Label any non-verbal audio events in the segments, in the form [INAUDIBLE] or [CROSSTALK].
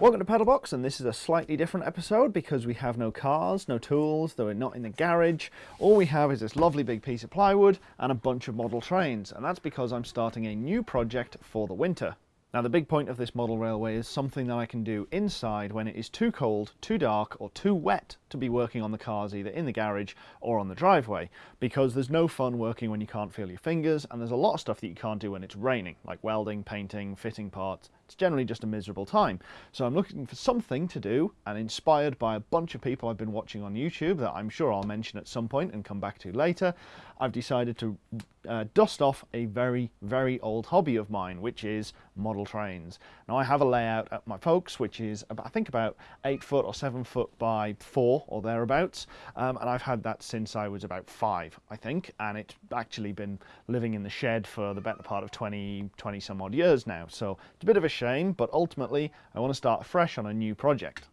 Welcome to Pedalbox and this is a slightly different episode because we have no cars, no tools, though we're not in the garage. All we have is this lovely big piece of plywood and a bunch of model trains and that's because I'm starting a new project for the winter. Now the big point of this model railway is something that I can do inside when it is too cold, too dark or too wet to be working on the cars either in the garage or on the driveway because there's no fun working when you can't feel your fingers and there's a lot of stuff that you can't do when it's raining like welding, painting, fitting parts. It's generally just a miserable time. So I'm looking for something to do and inspired by a bunch of people I've been watching on YouTube that I'm sure I'll mention at some point and come back to later, I've decided to uh, dust off a very, very old hobby of mine, which is model trains. Now I have a layout at my folks, which is about, I think about eight foot or seven foot by four or thereabouts. Um, and I've had that since I was about five, I think. And it's actually been living in the shed for the better part of 20, 20 some odd years now. So it's a bit of a shame, but ultimately I want to start fresh on a new project.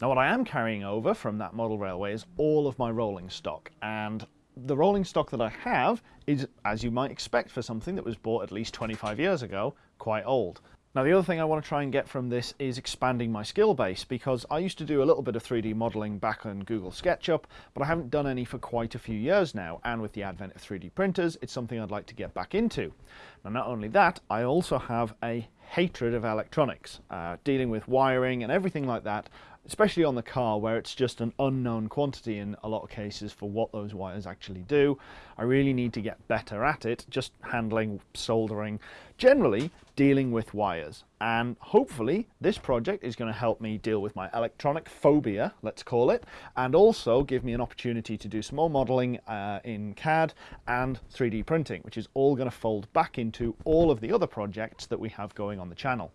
Now what I am carrying over from that model railway is all of my rolling stock and the rolling stock that I have is, as you might expect for something that was bought at least 25 years ago, quite old. Now the other thing I want to try and get from this is expanding my skill base because I used to do a little bit of 3D modeling back on Google SketchUp but I haven't done any for quite a few years now and with the advent of 3D printers it's something I'd like to get back into. Now not only that I also have a hatred of electronics, uh, dealing with wiring and everything like that especially on the car where it's just an unknown quantity in a lot of cases for what those wires actually do. I really need to get better at it, just handling, soldering, generally dealing with wires. And hopefully this project is going to help me deal with my electronic phobia, let's call it, and also give me an opportunity to do some more modeling uh, in CAD and 3D printing, which is all going to fold back into all of the other projects that we have going on the channel.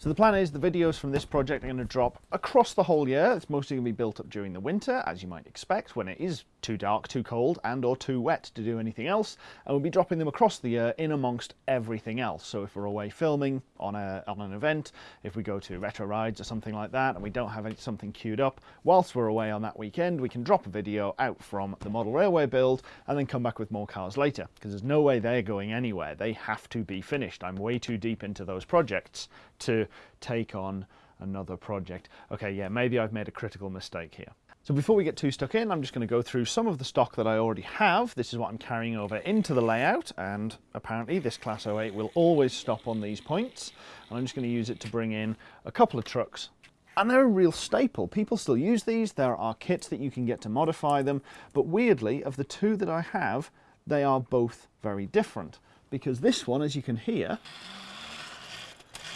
So the plan is the videos from this project are going to drop across the whole year. It's mostly going to be built up during the winter, as you might expect, when it is too dark, too cold, and or too wet to do anything else. And we'll be dropping them across the year in amongst everything else. So if we're away filming on, a, on an event, if we go to retro rides or something like that, and we don't have any, something queued up, whilst we're away on that weekend, we can drop a video out from the model railway build and then come back with more cars later, because there's no way they're going anywhere. They have to be finished. I'm way too deep into those projects to take on another project. Okay, yeah, maybe I've made a critical mistake here. So before we get too stuck in, I'm just going to go through some of the stock that I already have. This is what I'm carrying over into the layout, and apparently this Class 08 will always stop on these points. And I'm just going to use it to bring in a couple of trucks and they're a real staple. People still use these. There are kits that you can get to modify them. But weirdly, of the two that I have, they are both very different. Because this one, as you can hear,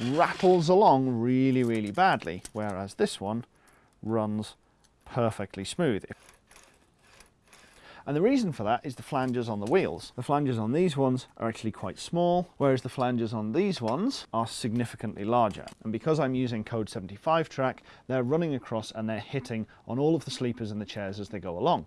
rattles along really, really badly, whereas this one runs perfectly smooth. And the reason for that is the flanges on the wheels. The flanges on these ones are actually quite small, whereas the flanges on these ones are significantly larger. And because I'm using Code 75 track, they're running across and they're hitting on all of the sleepers and the chairs as they go along.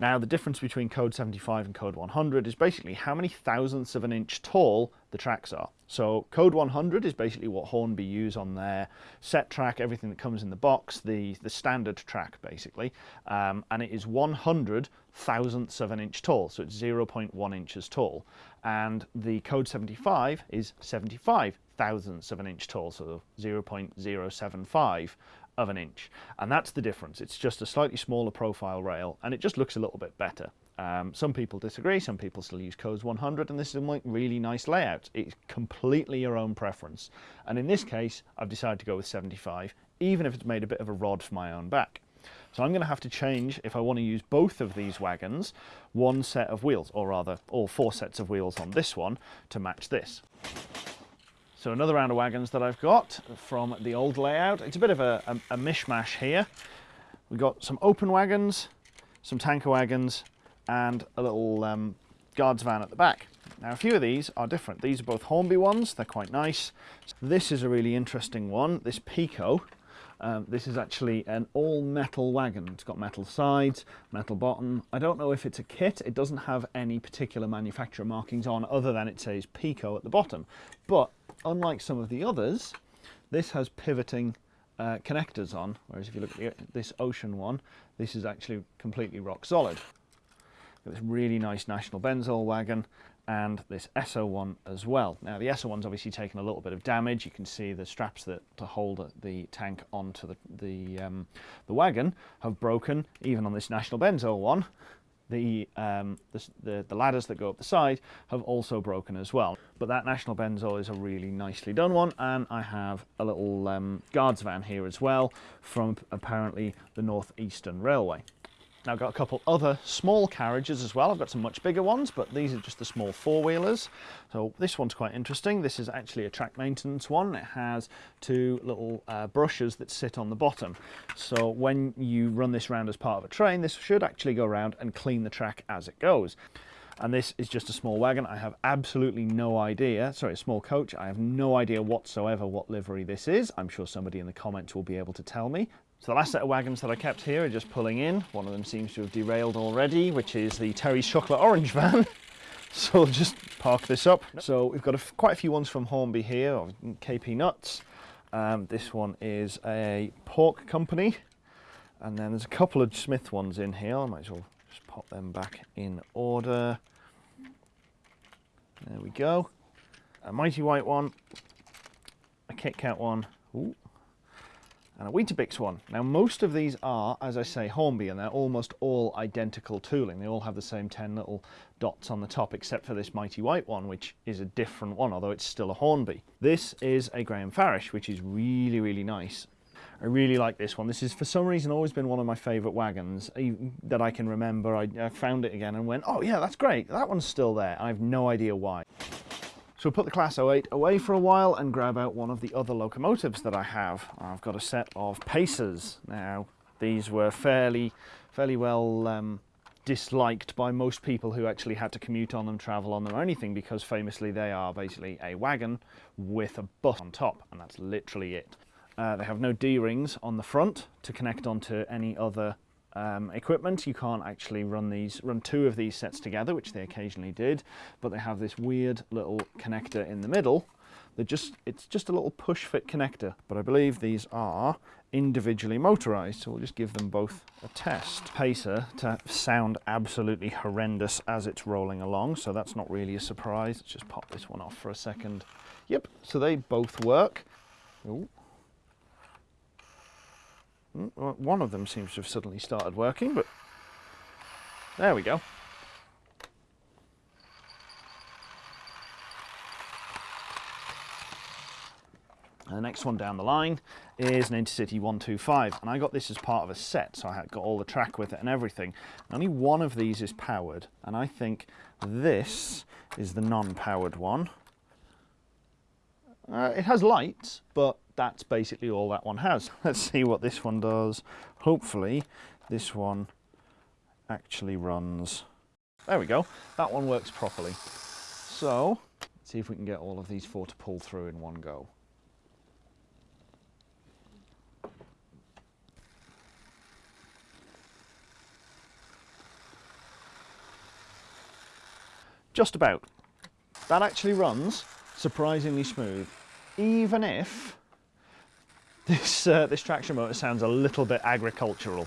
Now the difference between code 75 and code 100 is basically how many thousandths of an inch tall the tracks are. So code 100 is basically what Hornby use on their set track, everything that comes in the box, the, the standard track basically, um, and it is 100 thousandths of an inch tall, so it's 0.1 inches tall. And the code 75 is 75 thousandths of an inch tall, so 0.075 of an inch. And that's the difference. It's just a slightly smaller profile rail and it just looks a little bit better. Um, some people disagree, some people still use codes 100 and this is a really nice layout. It's completely your own preference. And in this case, I've decided to go with 75, even if it's made a bit of a rod for my own back. So I'm going to have to change, if I want to use both of these wagons, one set of wheels, or rather all four sets of wheels on this one to match this. So another round of wagons that I've got from the old layout. It's a bit of a, a, a mishmash here. We've got some open wagons, some tanker wagons, and a little um, guards van at the back. Now a few of these are different. These are both Hornby ones, they're quite nice. This is a really interesting one, this Piko. Um, this is actually an all metal wagon. It's got metal sides, metal bottom. I don't know if it's a kit. It doesn't have any particular manufacturer markings on other than it says Piko at the bottom. But unlike some of the others, this has pivoting uh, connectors on, whereas if you look at the, this Ocean one, this is actually completely rock solid. This really nice National Benzol wagon and this SO1 as well. Now the SO1's obviously taken a little bit of damage. You can see the straps that to hold the tank onto the, the, um, the wagon have broken, even on this National Benzol one. The, um, the, the, the, ladders that go up the side have also broken as well. But that National Benzol is a really nicely done one and I have a little um, guards van here as well from apparently the North Eastern Railway. Now I've got a couple other small carriages as well. I've got some much bigger ones, but these are just the small four-wheelers. So this one's quite interesting. This is actually a track maintenance one. It has two little uh, brushes that sit on the bottom. So when you run this round as part of a train, this should actually go around and clean the track as it goes and this is just a small wagon. I have absolutely no idea, sorry, a small coach. I have no idea whatsoever what livery this is. I'm sure somebody in the comments will be able to tell me. So the last set of wagons that I kept here are just pulling in. One of them seems to have derailed already, which is the Terry's Chocolate Orange van. [LAUGHS] so I'll just park this up. So we've got a, quite a few ones from Hornby here, KP Nuts. Um, this one is a pork company. And then there's a couple of Smith ones in here. I might as well just pop them back in order. There we go. A Mighty White one, a Kit Kat one, Ooh, and a Weetabix one. Now most of these are, as I say, Hornby and they're almost all identical tooling. They all have the same 10 little dots on the top except for this Mighty White one which is a different one although it's still a Hornby. This is a Graham Farish which is really really nice. I really like this one. This is for some reason always been one of my favourite wagons that I can remember. I, I found it again and went, oh yeah, that's great. That one's still there. I have no idea why. So we'll put the Class 08 away for a while and grab out one of the other locomotives that I have. I've got a set of Pacers. Now, these were fairly, fairly well um, disliked by most people who actually had to commute on them, travel on them or anything because famously they are basically a wagon with a bus on top and that's literally it. Uh, they have no D-rings on the front to connect onto any other um, equipment. You can't actually run these, run two of these sets together, which they occasionally did, but they have this weird little connector in the middle. They're just, it's just a little push fit connector, but I believe these are individually motorized, so we'll just give them both a test. Pacer to sound absolutely horrendous as it's rolling along, so that's not really a surprise. Let's just pop this one off for a second. Yep, so they both work. Ooh. One of them seems to have suddenly started working, but there we go. And the next one down the line is an Intercity 125 and I got this as part of a set so I got all the track with it and everything. Only one of these is powered and I think this is the non-powered one. Uh, it has lights but that's basically all that one has. [LAUGHS] Let's see what this one does. Hopefully this one actually runs. There we go. That one works properly. So let's see if we can get all of these four to pull through in one go. Just about. That actually runs surprisingly smooth, even if this, uh, this traction motor sounds a little bit agricultural.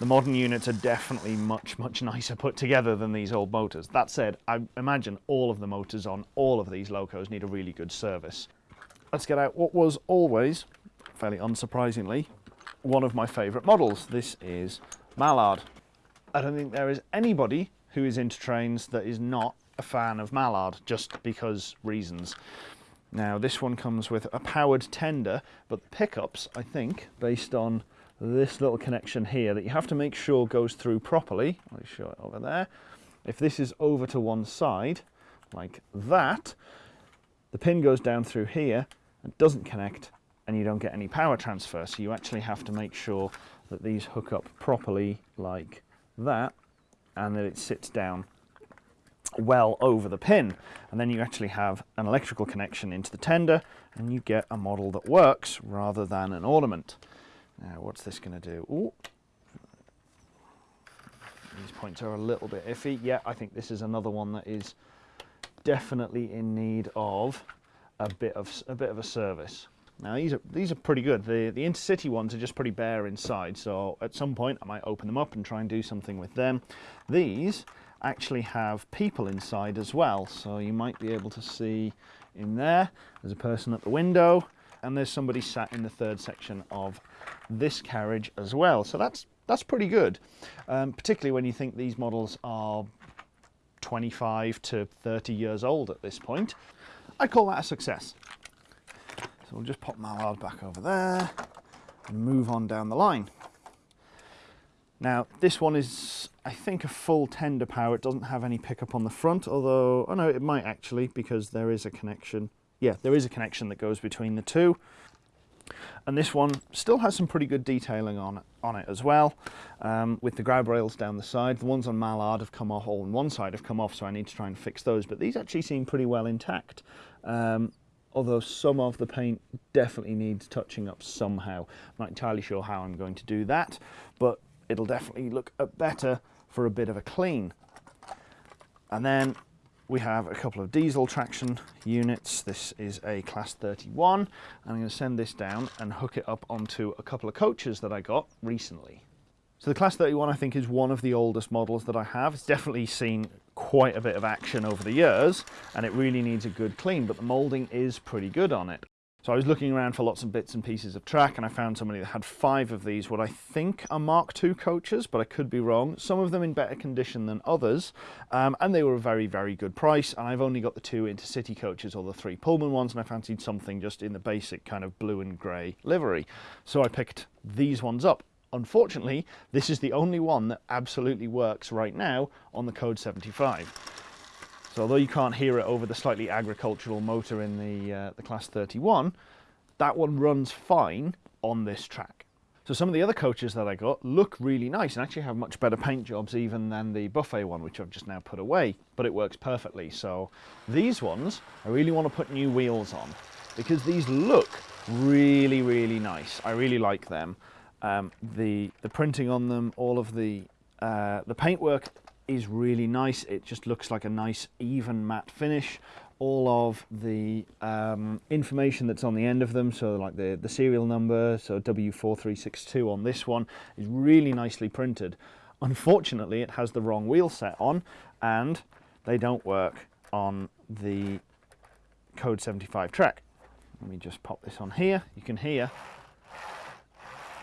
The modern units are definitely much, much nicer put together than these old motors. That said, I imagine all of the motors on all of these locos need a really good service. Let's get out what was always, fairly unsurprisingly, one of my favourite models. This is Mallard. I don't think there is anybody who is into trains that is not a fan of Mallard, just because reasons. Now this one comes with a powered tender, but the pickups, I think, based on this little connection here that you have to make sure goes through properly. I'll show it over there. If this is over to one side, like that, the pin goes down through here and doesn't connect and you don't get any power transfer. So you actually have to make sure that these hook up properly like that and that it sits down well over the pin and then you actually have an electrical connection into the tender and you get a model that works rather than an ornament. Now what's this going to do? Ooh. These points are a little bit iffy. Yeah, I think this is another one that is definitely in need of a bit of a bit of a service. Now these are these are pretty good. The the intercity ones are just pretty bare inside, so at some point I might open them up and try and do something with them. These actually have people inside as well. So you might be able to see in there, there's a person at the window and there's somebody sat in the third section of this carriage as well. So that's that's pretty good, um, particularly when you think these models are 25 to 30 years old at this point. I call that a success. So we'll just pop Mallard back over there and move on down the line. Now this one is, I think, a full tender power. It doesn't have any pickup on the front, although, oh no, it might actually because there is a connection. Yeah, there is a connection that goes between the two and this one still has some pretty good detailing on it, on it as well um, with the grab rails down the side the ones on Mallard have come off all on one side have come off so I need to try and fix those but these actually seem pretty well intact um, although some of the paint definitely needs touching up somehow I'm not entirely sure how I'm going to do that but it'll definitely look better for a bit of a clean and then we have a couple of diesel traction units. This is a class 31 and I'm going to send this down and hook it up onto a couple of coaches that I got recently. So the class 31 I think is one of the oldest models that I have. It's definitely seen quite a bit of action over the years and it really needs a good clean but the moulding is pretty good on it. So I was looking around for lots of bits and pieces of track and I found somebody that had five of these, what I think are Mark II coaches, but I could be wrong. Some of them in better condition than others, um, and they were a very, very good price. And I've only got the two intercity coaches or the three Pullman ones, and I fancied something just in the basic kind of blue and grey livery. So I picked these ones up. Unfortunately, this is the only one that absolutely works right now on the Code 75. So although you can't hear it over the slightly agricultural motor in the, uh, the Class 31, that one runs fine on this track. So some of the other coaches that I got look really nice and actually have much better paint jobs even than the buffet one, which I've just now put away, but it works perfectly. So these ones, I really want to put new wheels on because these look really, really nice. I really like them. Um, the, the printing on them, all of the, uh, the paintwork is really nice. It just looks like a nice even matte finish. All of the um, information that's on the end of them, so like the, the serial number, so W4362 on this one, is really nicely printed. Unfortunately, it has the wrong wheel set on and they don't work on the Code 75 track. Let me just pop this on here. You can hear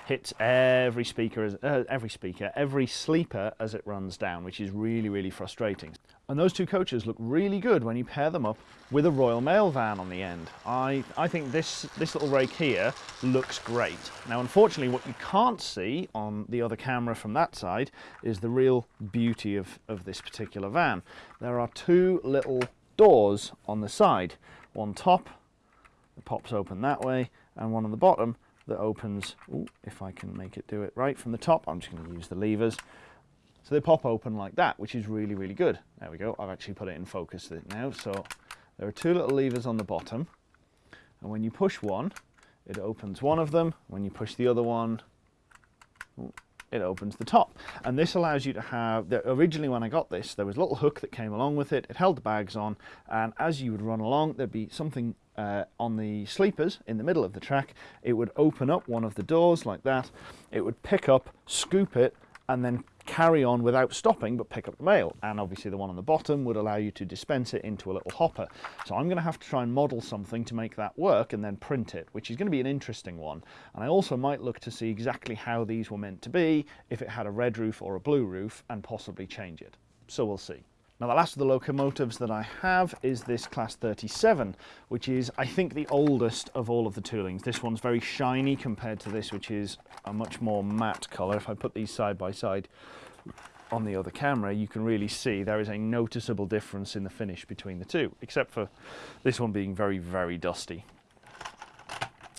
hits every speaker, as, uh, every speaker, every sleeper as it runs down, which is really, really frustrating. And those two coaches look really good when you pair them up with a Royal Mail van on the end. I, I think this, this little rake here looks great. Now, unfortunately, what you can't see on the other camera from that side is the real beauty of, of this particular van. There are two little doors on the side, one top, that pops open that way, and one on the bottom that opens, ooh, if I can make it do it right from the top, I'm just going to use the levers. So they pop open like that, which is really, really good. There we go, I've actually put it in focus now. So there are two little levers on the bottom, and when you push one, it opens one of them. When you push the other one, ooh, it opens the top. And this allows you to have, the, originally when I got this, there was a little hook that came along with it. It held the bags on, and as you would run along, there'd be something uh, on the sleepers in the middle of the track. It would open up one of the doors like that. It would pick up, scoop it, and then carry on without stopping but pick up the mail. And obviously the one on the bottom would allow you to dispense it into a little hopper. So I'm going to have to try and model something to make that work and then print it which is going to be an interesting one. And I also might look to see exactly how these were meant to be if it had a red roof or a blue roof and possibly change it. So we'll see now the last of the locomotives that I have is this class 37, which is I think the oldest of all of the toolings. This one's very shiny compared to this, which is a much more matte colour. If I put these side by side on the other camera, you can really see there is a noticeable difference in the finish between the two, except for this one being very, very dusty.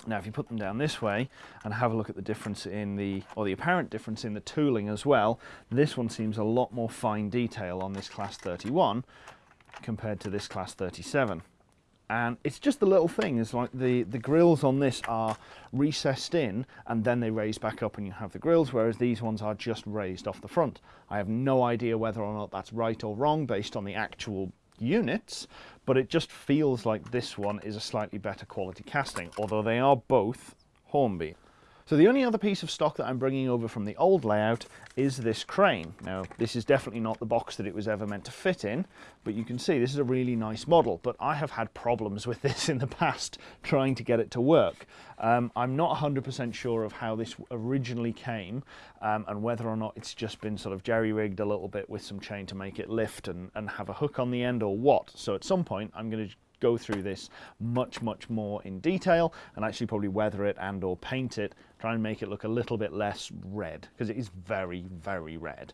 Now, if you put them down this way and have a look at the difference in the, or the apparent difference in the tooling as well, this one seems a lot more fine detail on this class 31 compared to this class 37. And it's just the little thing, is like the, the grills on this are recessed in and then they raise back up and you have the grills, whereas these ones are just raised off the front. I have no idea whether or not that's right or wrong based on the actual units, but it just feels like this one is a slightly better quality casting, although they are both Hornby. So the only other piece of stock that I'm bringing over from the old layout is this crane. Now this is definitely not the box that it was ever meant to fit in, but you can see this is a really nice model, but I have had problems with [LAUGHS] this in the past trying to get it to work. Um, I'm not 100% sure of how this originally came um, and whether or not it's just been sort of jerry-rigged a little bit with some chain to make it lift and, and have a hook on the end or what. So at some point I'm going to go through this much, much more in detail and actually probably weather it and or paint it, try and make it look a little bit less red because it is very, very red.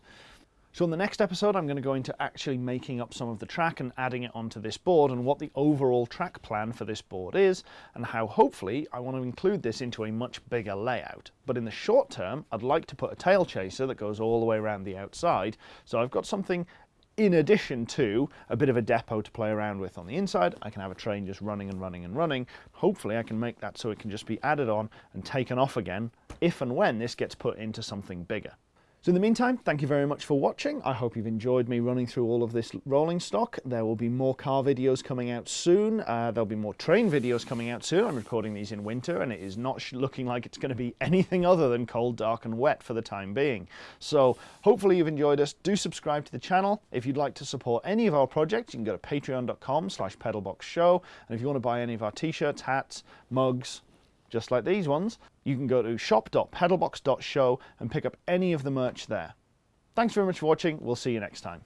So in the next episode, I'm going to go into actually making up some of the track and adding it onto this board and what the overall track plan for this board is and how hopefully I want to include this into a much bigger layout. But in the short term, I'd like to put a tail chaser that goes all the way around the outside. So I've got something in addition to a bit of a depot to play around with on the inside, I can have a train just running and running and running. Hopefully I can make that so it can just be added on and taken off again if and when this gets put into something bigger. So in the meantime, thank you very much for watching. I hope you've enjoyed me running through all of this rolling stock. There will be more car videos coming out soon. Uh, there'll be more train videos coming out soon. I'm recording these in winter and it is not looking like it's going to be [LAUGHS] anything other than cold, dark and wet for the time being. So hopefully you've enjoyed us. Do subscribe to the channel. If you'd like to support any of our projects, you can go to patreon.com slash pedalboxshow. And if you want to buy any of our t-shirts, hats, mugs, just like these ones, you can go to shop.pedalbox.show and pick up any of the merch there. Thanks very much for watching. We'll see you next time.